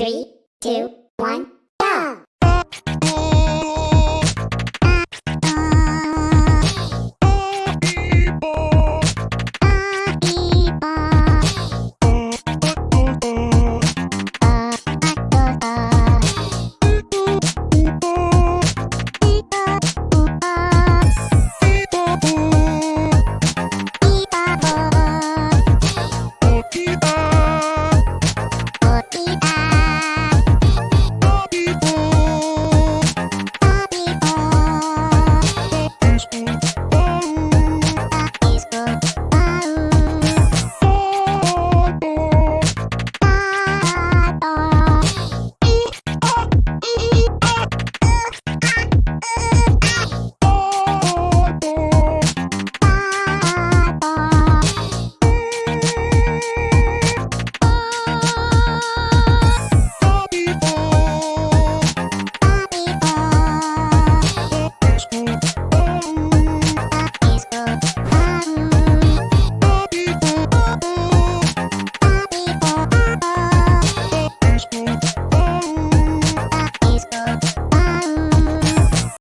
Three, two, one.